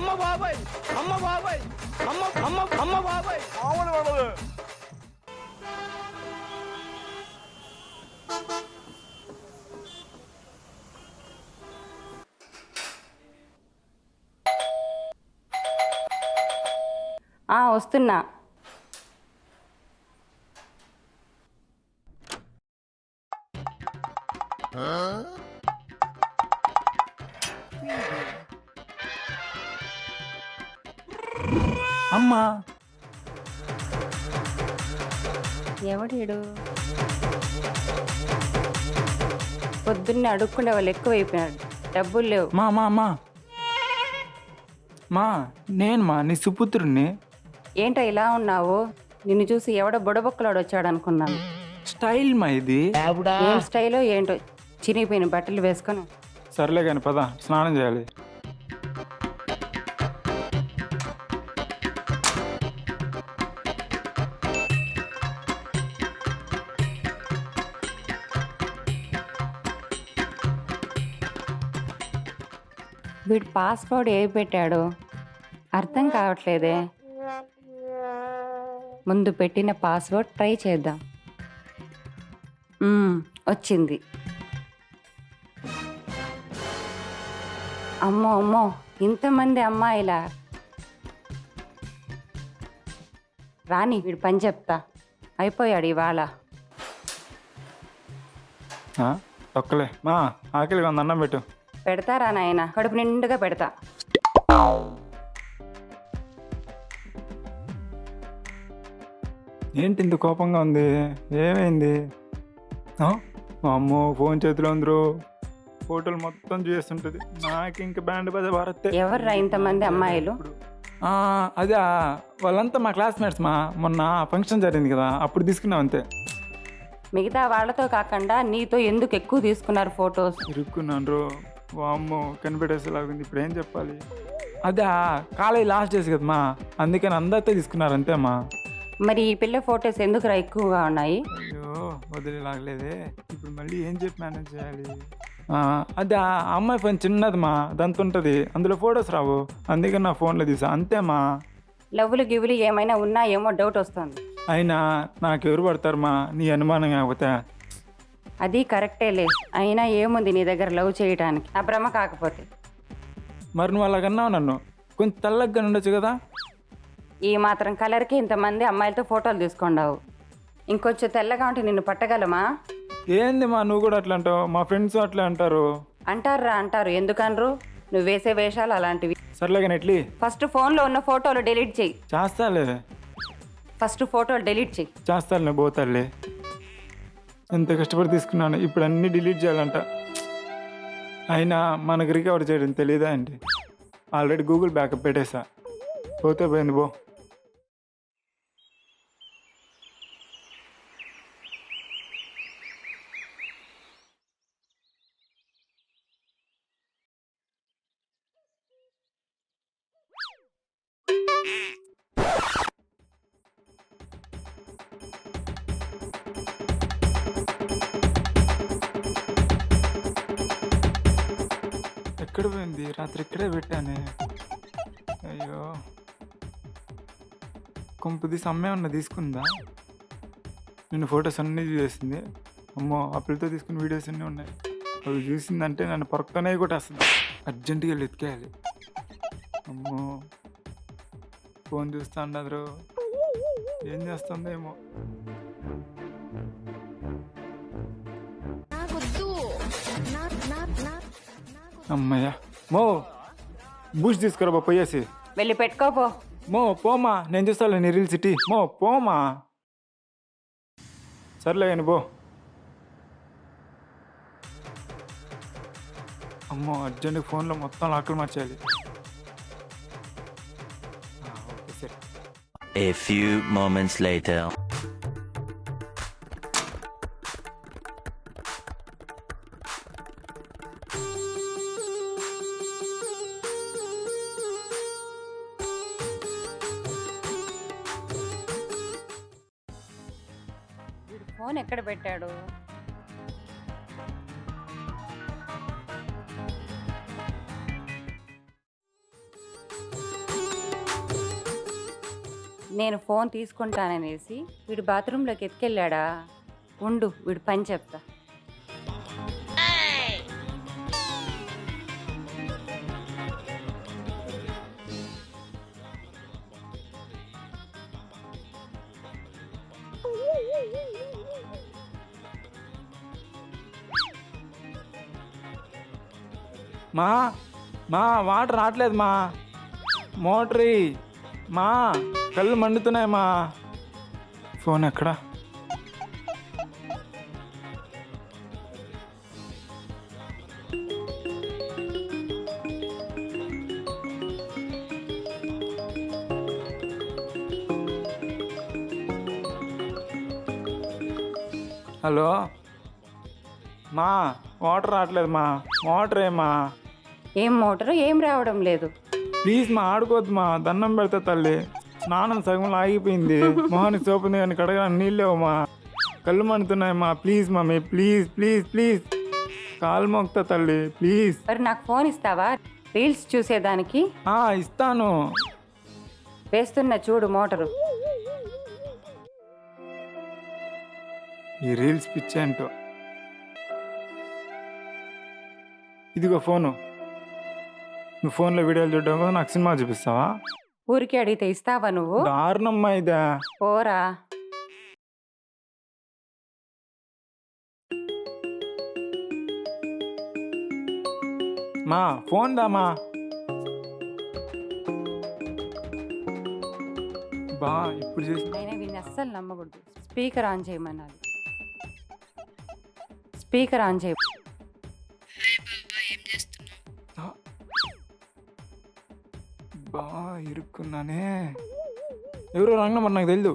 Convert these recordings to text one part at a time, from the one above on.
అమ్మ బాబాయ్ అమ్మ బాబాయ్ అమ్మ అమ్మ అమ్మ బాబాయ్ మామూలు ఉండదు ఆ, వస్తున్నా అమ్మా. ఎవడీడు పొద్దున్నే అడుక్కుండే వాళ్ళు ఎక్కువైపోయినాడు డబ్బులు లేవు. మా మా మా. మా నేను మా నీ సుపుత్రుడిని ఏంటో ఇలా ఉన్నావు? నిన్ను చూసి ఎవడో బుడబొక్కలాడు వచ్చాడు అనుకున్నాను. స్టైల్ మా ఇది ఏం స్టైలో ఏంటో? చినిగిపోయిన బట్టలు వేసుకొని. సర్లే కానీ పద స్నానం చేయాలి. వీడు పాస్వర్డ్ ఏ పెట్టాడు అర్థం కావట్లేదే. ముందు పెట్టిన పాస్వర్డ్ ట్రై చేద్దాం. వచ్చింది. అమ్మో అమ్మో ఇంతమంది అమ్మాయిలా. రాని వీడు పని చెప్తా. అయిపోయాడు ఇవాళ. ఒక్కలే. మా ఆకలిగా ఉంది అన్నం పెట్టు. పెడతారా నాయన? కడుపు నిండుగా పెడతా. ఏంటి ఇంత కోపంగా ఉంది? ఏమైంది? అమ్మో ఫోన్ చేతిలో ఉందరు. ఫోటోలు మొత్తం చేస్తుంటుంది. నాకు ఇంకా బ్యాండ్ బజ భారత్ ఎవర్రా ఇంతమంది అమ్మాయిలు? అదే వాళ్ళంతా మా క్లాస్మేట్స్ మా. మొన్న ఫంక్షన్ జరిగింది కదా అప్పుడు తీసుకున్నాం అంతే. మిగతా వాళ్ళతో కాకుండా నీతో ఎందుకు ఎక్కువ తీసుకున్నారు ఫొటోస్? ఇరుక్కున్నాను వామ్మో కనిపెట్టేసేలాగుంది. ఇప్పుడు ఏం చెప్పాలి? అదే కాలేజ్ లాస్ట్ డేస్ కదమ్మా. అందుకని అందరితో తీసుకున్నారు అంతేమ్మా మరి ఈ పిల్ల ఫొటోస్ ఎందుకురా ఎక్కువగా ఉన్నాయి? అయ్యో వదిలేలాగలేదే. ఇప్పుడు మళ్ళీ ఏం చెప్పి మేనేజ్ చేయాలి? ఆ, అదే ఆ అమ్మాయి ఫోన్ చిన్నదిమా దాంతో ఉంటుంది అందులో ఫొటోస్ రావు. అందుకని నా ఫోన్లో తీసా. అంతేమా లవ్వులు గివ్వులు ఏమైనా ఉన్నాయేమో డౌట్ వస్తుంది. అయినా నాకు ఎవరు పడతారమ్మా? నీ అనుమానం కాకపోతే. అది కరెక్టేలే అయినా ఏముంది నీ దగ్గర లవ్ చేయడానికి నా భ్రమ కాకపోతే. మరి నువ్వు అలాగన్నావు నన్ను. కొంచెం తెల్లగా ఉండొచ్చు కదా? ఈ మాత్రం కలర్కి ఇంతమంది అమ్మాయిలతో ఫోటోలు తీసుకుండావు. ఇంకొంచెం తెల్లగా ఉంటే నిన్ను పట్టగలమా? ఏంది మా నువ్వు కూడా అట్లా అంటావు? మా ఫ్రెండ్స్ అట్లా అంటారు. అంటారా అంటారు. ఎందుకనరు? నువ్వు వేసే వేషాలు అలాంటివి. సర్లే కానీ ఎట్లీ ఫస్ట్ ఫోన్లో ఉన్న ఫోటోలు డిలీట్ చెయ్యి చేస్తాలే. ఫస్ట్ ఫోటోలు డిలీట్ చెయ్యి చేస్తాలే పోతాలే. ఎంత కష్టపడి తీసుకున్నాను ఇప్పుడు అన్నీ డిలీట్ చేయాలంట. అయినా మనకు రికవర్ చేయడం తెలియదా అండి ఆల్రెడీ గూగుల్ బ్యాకప్ పెట్టేసా. పోతే పోయింది పో. ఎక్కడ పోయింది రాత్రి ఇక్కడే పెట్టానే. అయ్యో. కొంపది సమ్మె ఉన్న తీసుకుందా? నేను ఫొటోస్ అన్నీ చూసేసింది. అమ్మో అప్పులతో తీసుకున్న వీడియోస్ అన్నీ ఉన్నాయి. అవి చూసిందంటే నన్ను పొరక్కనే కొట్టేస్తుంది. అర్జెంటుగా వెళ్ళి ఎత్తుకేయాలి. అమ్మో. ఫోన్ చూస్తా ఉండదు ఏం చేస్తుందో ఏమో. నాకొద్దు. నా నా నా అమ్మయ్య. మో బూస్ట్ తీసుకురా బా పోయేసి వెళ్ళి పెట్టుకోపో మో పోమా నేను చూస్తాను నీ రీల్ సిటీ మో పోమా. సర్లే కానీ పో. అమ్మో అర్జెంట్ ఫోన్లో మొత్తం లాక్కులు మార్చేయాలి. A few moments later. Phone ఎక్కడ పెట్టాడు? నేను ఫోన్ తీసుకుంటాననేసి వీడు బాత్రూంలోకి ఎత్తుకెళ్ళాడా? ఉండు వీడు పని చెప్తా. మా మా వాటర్ రావట్లేదు మా. మోటరీ మా కళ్ళు మండుతున్నాయి మా. ఫోన్ ఎక్కడా? హలో? మా వాటర్ రావట్లేదు మా. వాటర్ ఏమా ఏం మోటారు ఏం రావడం లేదు. ప్లీజ్ మా ఆడుకోవద్దు మా దండం పెడతా తల్లి. స్నానం సగంలో ఆగిపోయింది. మొహానికి సోపు ఉంది కానీ కడగడానికి నీళ్ళేవు మా. కళ్ళు మండుతున్నాయి మా please mummy please please please. కాలు మోగుతా తల్లి ప్లీజ్. మరి నాకు ఫోన్ ఇస్తావా? రీల్స్ చూసేదానికి? ఆ, ఇస్తాను. వేస్తున్న చూడు మోటారు. ఈ రీల్స్ పిచ్చి అంటూ. ఇదిగో ఫోను. నువ్వు ఫోన్లో వీడియోలు చూడడం కోసం నాకు సినిమా చూపిస్తావా? ఊరికి అడిగితే ఇస్తావా నువ్వు? దారుణమ్మా ఇదా. పోరా. మా ఫోన్ దామా బా ఇప్పుడు చేసి అయినా వీడిని అస్సలు నమ్మకూడదు. స్పీకర్ ఆన్ చేయమనాలి. స్పీకర్ ఆన్ చేయ బా ఇరుక్కున్నానే. ఎవరో రంగ మరి నాకు తెలియదు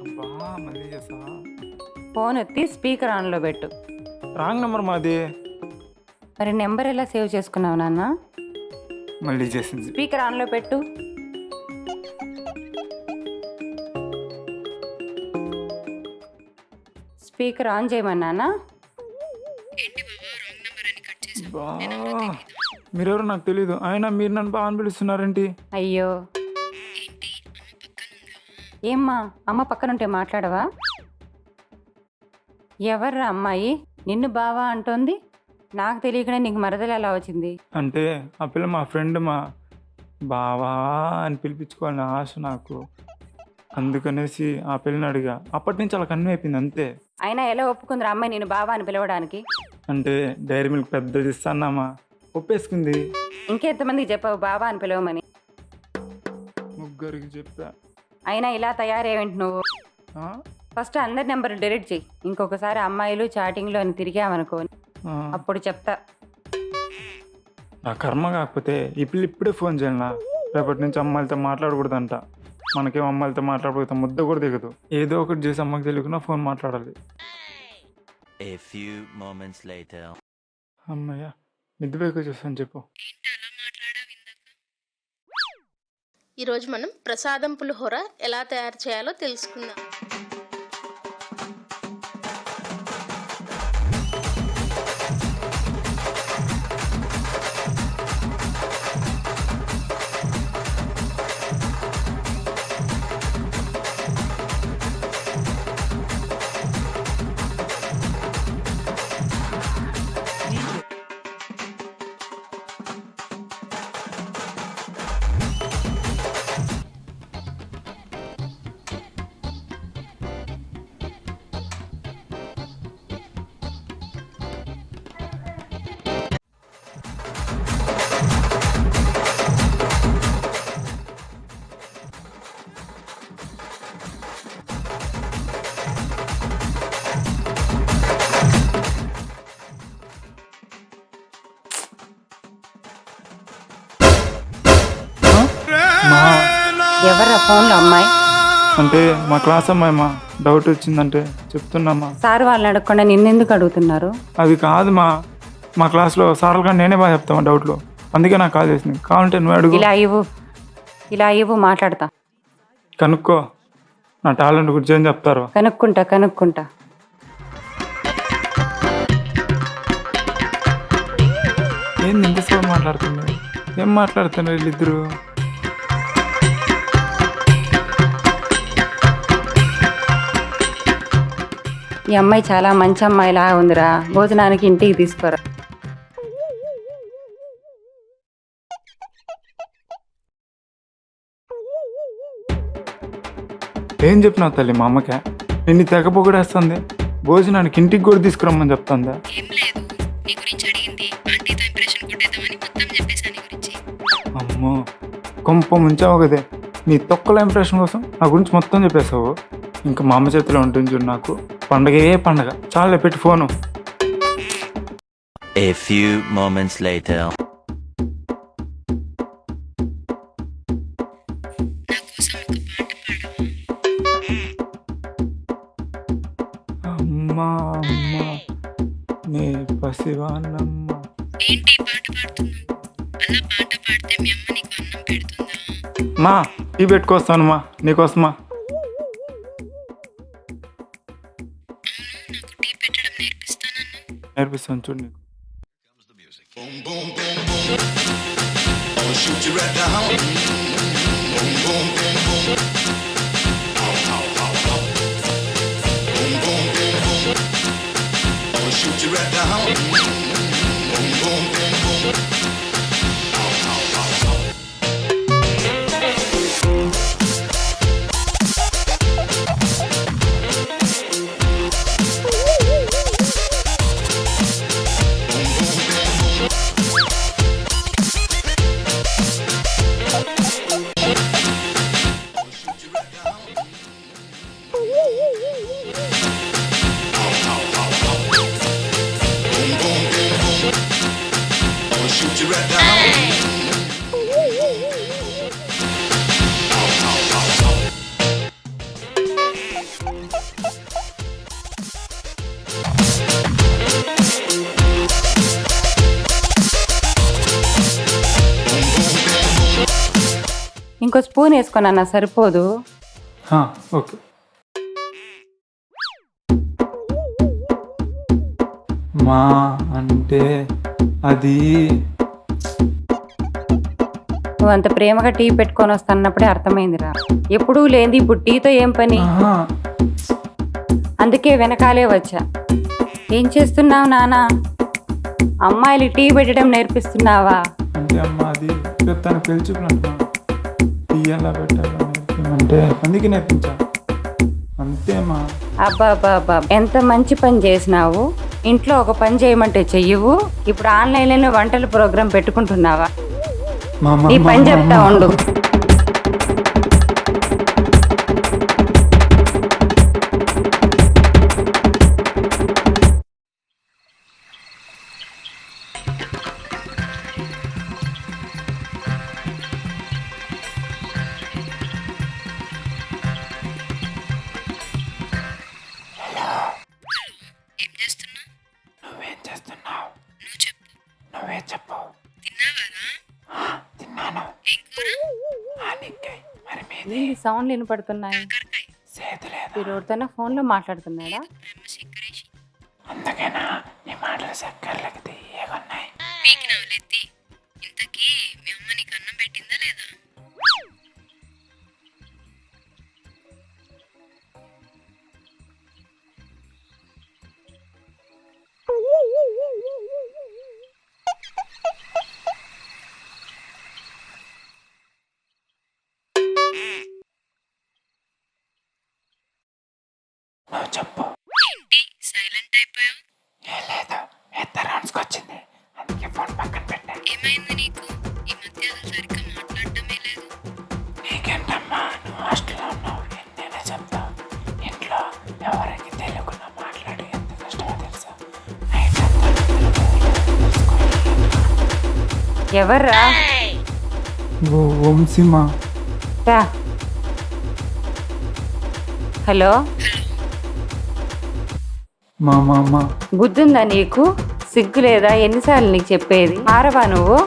అబ్బా మళ్ళీ చేసా ఫోన్ ఎత్తి స్పీకర్ ఆన్లో పెట్టు. రాంగ్ నెంబర్ మాది. మరి నెంబర్ ఎలా సేవ్ చేసుకున్నావు నాన్న? మళ్ళీ చేసింది. స్పీకర్ ఆన్లో పెట్టు. స్పీకర్ ఆన్ చేయమన్నానా? మీరెవరో నాకు తెలీదు. అయినా మీరు నన్ను బాగా అని పిలుస్తున్నారేంటి అయ్యో. ఏమ్మా అమ్మ పక్కనుంటే మాట్లాడవా? ఎవర్రా అమ్మాయి? నిన్ను బావా అంటోంది? నాకు తెలియకనే నీకు మరదలు ఎలా వచ్చింది? అంటే ఆ పిల్ల మా ఫ్రెండ్ మా బావా అని పిలిపించుకోవాలని ఆశ నాకు. అందుకనేసి ఆ పిల్లని అడిగా. అప్పటి నుంచి అలా కన్ను అయిపోయింది అంతే. అయినా ఎలా ఒప్పుకుందిరా అమ్మాయి నేను బావా అని పిలవడానికి? అంటే డైరీ మిల్క్ పెద్దది ఇస్తాన్నామా ఒప్పేసుకుంది. ఇంకెంతమందికి చెప్పావు బావా అని పిలవమని. ముగ్గురికి చెప్పా. అయినా ఇలా తయారేవేంటి నువ్వు? ఆ? ఫస్ట్ అందరి నెంబర్లు డిలీట్ చెయ్యి. ఇంకొకసారి అమ్మాయిలు చాటింగ్లో అని తిరిగామనుకో ఆ. అప్పుడు చెప్తా. నా కర్మ కాకపోతే ఈ పిల్ల ఇప్పుడే ఫోన్ చేయాలనా? రేపటి నుంచి అమ్మాయిలతో మాట్లాడకూడదంట. మనకేం అమ్మాయిలతో మాట్లాడకూడదు ముద్ద కూడా దిగదు. ఏదో ఒకటి చేసి అమ్మకి తెలియకుండా ఫోన్ మాట్లాడాలి. A few moments later. అమ్మయ్య మిద్దిపోయి చూస్తాను చెప్పు ఈరోజు మనం ప్రసాదం పులిహోర ఎలా తయారు చేయాలో తెలుసుకుందాం ఫోన్లో అమ్మాయి. అంటే మా క్లాస్ అమ్మాయి మా డౌట్ వచ్చిందంటే చెప్తున్నామా సార్ వాళ్ళని అడగకుండా నిన్నెందుకు అడుగుతున్నారు? అది కాదు మా మా క్లాస్లో సార్లు కానీ నేనే బాగా చెప్తామా డౌట్లు. అందుకే నాకు కాల్ చేసింది. కావాలంటే నువ్వు అడుగు. ఇలా ఇవ్వు. ఇలా ఇవ్వు మాట్లాడతా. కనుక్కో. నా టాలెంట్ గురించి ఏం చెప్తారు? కనుక్కుంటా కనుక్కుంటా. ఏంది ఇంతసేపు మాట్లాడుతుంది ఏం మాట్లాడుతున్నారు వీళ్ళిద్దరు? ఈ అమ్మాయి చాలా మంచి అమ్మాయిలా ఉందిరా. భోజనానికి ఇంటికి తీసుకోరా. ఏం చెప్పినావు తల్లి మా అమ్మకే? నిన్ను తెగ పొగడేస్తుంది. భోజనానికి ఇంటికి కూడా తీసుకురమ్మని చెప్తుందా? ఏం లేదు. నీ గురించి అడిగింది. ఆంటీతో ఇంప్రెషన్ కొట్టేద్దామని మొత్తం చెప్పేసాను నీ గురించి. అమ్మో కొంప ముంచావు కదే. నీ తొక్కల ఇంప్రెషన్ కోసం నా గురించి మొత్తం చెప్పేశావు. ఇంకా మా అమ్మ చేతిలో ఉంటుంది చూడు నాకు. పండగే పండగ. చాలా పెట్టి phone. A few moments later. అమ్మా అమ్మా. నీ పసివానమ్మ ఏంటి పాట పాడుతున్నావు? అలా పాట పాడితే మీ అమ్మ నీకు అన్నం పెడుతుందా? మా టీ పెట్టుకొస్తాను మా నీకోసమా? Her bir sanatörün. Boom, boom, boom, boom. I'll shoot you right down. Boom, boom, boom, boom. Ow, ow, ow, ow. Boom, boom, boom, boom. I'll shoot you right down. Boom, boom, boom, boom. Spoon వేసుకొని సరిపోదు. Okay. మా అంటే అది నువ్వు అంత ప్రేమగా tea పెట్టుకొని వస్తున్నప్పుడే అర్థమైందిరా. ఎప్పుడూ లేనిది ఇప్పుడు టీతో ఏం పని? అందుకే వెనకాలే వచ్చా. ఏం చేస్తున్నావు నానా? అమ్మాయిలు టీ పెట్టడం నేర్పిస్తున్నావా? అంటే అమ్మ అది తను పెళ్ళి చూపులు అంటున్నా టీ ఎలా పెట్టాలో నేర్పించమంటే అందుకే నేర్పించా. అంతేమా అబ్బా ఎంత మంచి పని చేసినావు? ఇంట్లో ఒక పని చేయమంటే చెయ్యవు. ఇప్పుడు ఆన్లైన్లోనే వంటల ప్రోగ్రాం పెట్టుకుంటున్నావా? మా పని చెప్తా. ఉండు. సౌండ్లు వినపడుతున్నాయి. మీరు ఎవరితోనో ఫోన్లో మాట్లాడుతున్నాడా? అందుకేనా? నీ మాటలు చక్కర్లకి ఎవర్రా? వంశీమా రా. హలో? మా బుద్ధుందా నీకు? సిగ్గు లేదా ఎన్నిసార్లు నీకు చెప్పేది? మారవా నువ్వు?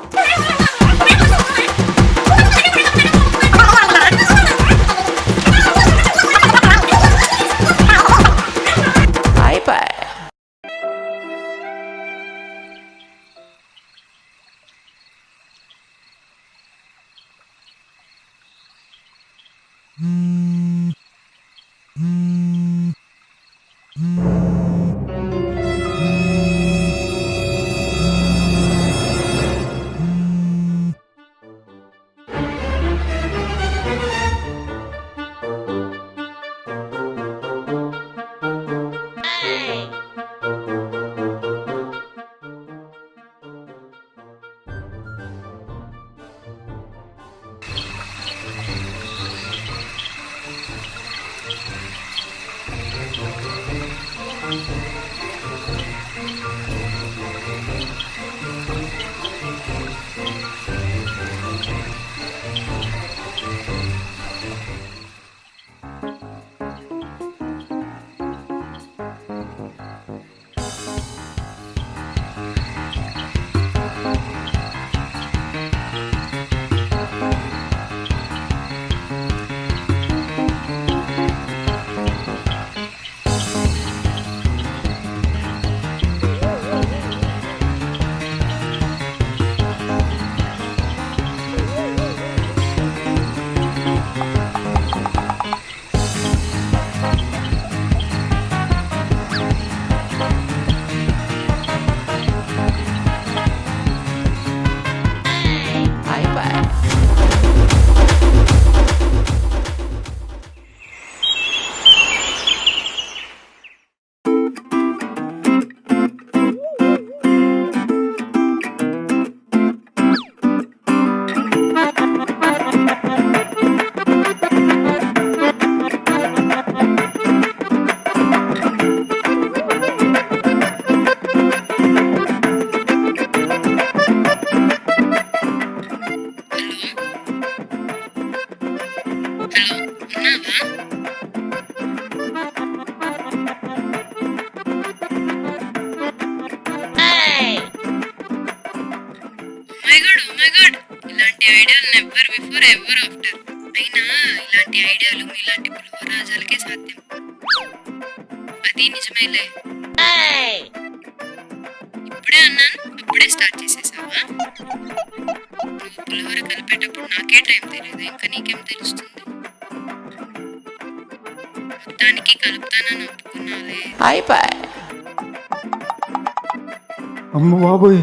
ఇలాంటి ఐడియాలు నెవర్ బిఫోర్ ఎవర్ ఆఫ్టర్ అయినా ఇలాంటి ఐడియాలు మీలాంటి పులిహోరాజాలకే సాధ్యం. అది నిజమేలే. ఇప్పుడే అన్నాను అప్పుడే స్టార్ట్ చేసేసావా? నువ్వు పులిహోర కలిపేటప్పుడు నాకే టైం తెలియదు ఇంకా నీకేం తెలుస్తుంది? మొత్తానికి కలుపుతానని ఒప్పుకున్నాలే అమ్మ బాబోయ్.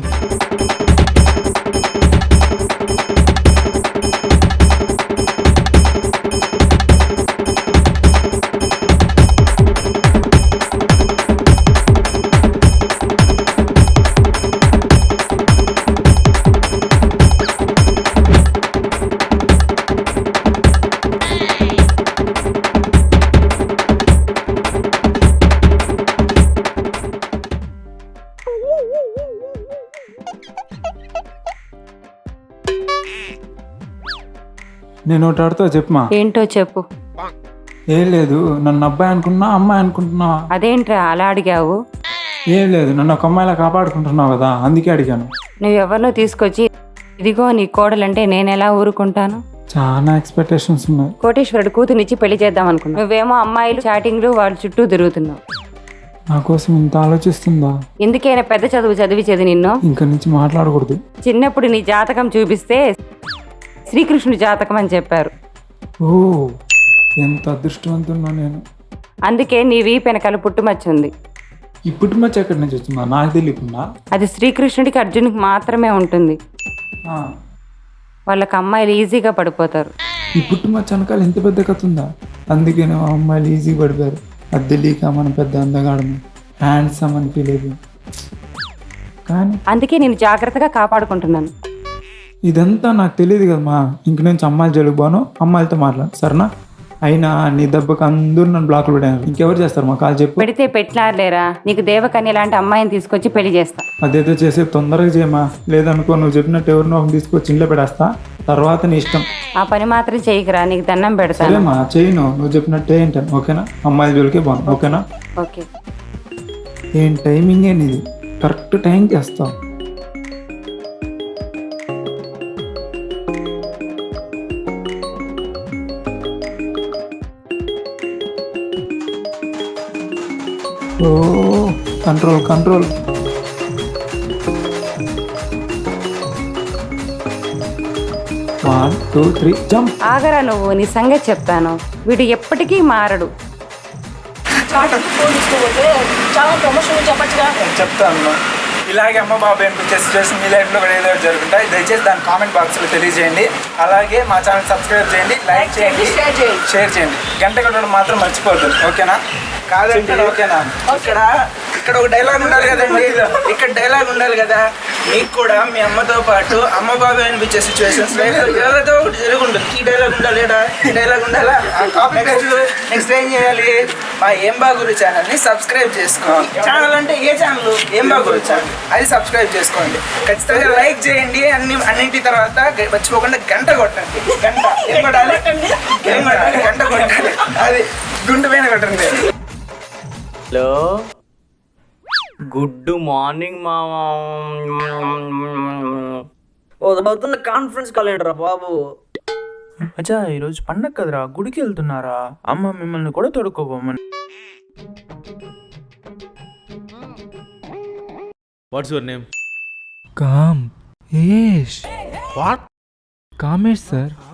నేను ఒకటి చెప్పమా? ఏంటో చెప్పు. ఏం లేదు నన్ను అబ్బాయి అనుకున్నా అమ్మాయి అనుకుంటున్నా. అదేంట్రా అలా అడిగావు? ఏం లేదు నన్ను ఒక అమ్మాయిలా కాపాడుకుంటున్నావు కదా అందుకే అడిగాను. నువ్వెవరినో తీసుకొచ్చి ఇదిగో నీ కోడలంటే నేను ఎలా ఊరుకుంటాను? చాలా ఎక్స్పెక్టేషన్స్ ఉన్నాయి. కోటేశ్వరుడు కూతునిచ్చి పెళ్ళి చేద్దాం అనుకున్నా నువ్వేమో అమ్మాయిలు చాటింగ్లు వాళ్ళ చుట్టూ తిరుగుతున్నావు. నా కోసం ఇంత ఆలోచిస్తుందా? ఎందుకైనా పెద్ద చదువు చదివించేది నిన్ను? ఇంక నుంచి మాట్లాడకూడదు. చిన్నప్పుడు నీ జాతకం చూపిస్తే శ్రీకృష్ణుడి జాతకం అని చెప్పారు. ఓ ఎంత అదృష్టవంతున్నా నేను. అందుకే నీ వీపు వెనకాల పుట్టుమచ్చ ఉంది. ఈ పుట్టుమచ్చ ఎక్కడి నుంచి వచ్చిందా? నాకు తెలియకుండా. అది శ్రీకృష్ణుడికి అర్జునుడికి మాత్రమే ఉంటుంది. ఆ, వాళ్ళకి అమ్మాయిలు ఈజీగా పడిపోతారు. ఈ పుట్టుమచ్చ వెనకాల ఇంత పెద్ద కథ ఉందా? అందుకే ఆ అమ్మాయిలు ఈజీ పడిపోయారు. అది తెలియక మన పెద్ద అందగాడము హ్యాండ్సమ్ అని ఫీల్ అయిపోయింది కానీ అందుకే నేను జాగ్రత్తగా కాపాడుకుంటున్నాను. ఇదంతా నాకు తెలియదు కదమ్మా. ఇంక నుంచి అమ్మాయిలు జలుగుబాను అమ్మాయిలతో మాట్లాడు సరేనా? అయినా నీ దెబ్బకి అందరూ నన్ను బ్లాక్లు పెట్టారు ఇంకెవరు చేస్తారు? మా కాల్ చెప్పు. పెడితే పెట్టలారులేరా నీకు దేవకన్య లాంటి అమ్మాయిని తీసుకొచ్చి పెళ్ళి చేస్తా. అదేదో చేసే తొందరగా చేయమా లేదనుకో నువ్వు చెప్పినట్టు ఎవరినో ఒకరిని తీసుకొచ్చి ఇంట్లో పెడేస్తా తర్వాత నీ ఇష్టం. ఆ పని మాత్రం చేయకురా నీకు దండం పెడతాను. సరేమ్మా చేయను. నువ్వు చెప్పినట్టే ఏంటాను ఓకేనా? అమ్మాయిల జోలికే బాగుంది ఓకేనా? ఓకే. ఏం టైమింగ్ నీది కరెక్ట్ టైంకి వేస్తావు. ఓ control control one two three jump ఆగరా నువ్వు నీ సంగతి చెప్తాను. వీడు ఎప్పటికీ మారడు. చాలా ప్రమోషన్ చెప్పచ్చుగా చెప్తాను. ఇలాగే అమ్మ బాబు అనిపించే సిచ్యువేషన్ మీ లైఫ్లో కూడా ఏదో ఒకటి జరుగుతాయి దయచేసి దాని కామెంట్ బాక్స్లో తెలియజేయండి. అలాగే మా ఛానల్ సబ్స్క్రైబ్ చేయండి లైక్ చేయండి షేర్ చేయండి. షేర్ చేయండి. గంట కొట్టడం మాత్రం మర్చిపోద్దు ఓకేనా కాదంటే ఓకేనా? ఇక్కడ ఇక్కడ ఒక డైలాగ్ ఉండాలి కదండి. ఇక్కడ డైలాగ్ ఉండాలి కదా. మీకు కూడా మీ అమ్మతో పాటు అమ్మ బాబాయ్ అనిపించే సిచ్యువేషన్స్ ఎవరితో ఒకటి జరిగి ఉంటుంది ఈ డైలాగ్ ఉండాలి. ఈ డైలాగ్ ఉండాలా? నెక్స్ట్ ఏం చేయాలి? మా ఏం బాగురు ఛానల్ని సబ్స్క్రైబ్ చేసుకోండి ఛానల్ అంటే ఏ ఛానల్ ఏం బాగురు ఛానల్. అది సబ్స్క్రైబ్ చేసుకోండి. ఖచ్చితంగా లైక్ చేయండి. అన్ని అన్నింటి తర్వాత మర్చిపోకుండా గంట కొట్టండి. గంట. ఏం కొట్టాలి? ఏం కొట్టాలి? గంట కొట్టాలి. అది గుండు పైన కొట్టండి. హలో? గుడ్ మార్నింగ్ మామా. అవుతున్న కాన్ఫరెన్స్ కాల్ ఏంట్రా బాబు? అచ్చా ఈరోజు పండగ కదరా గుడికి వెళ్తున్నారా? అమ్మ మిమ్మల్ని కూడా తొడుక్కోపోమని what's your name com. ఏష్. What Kamesh sir.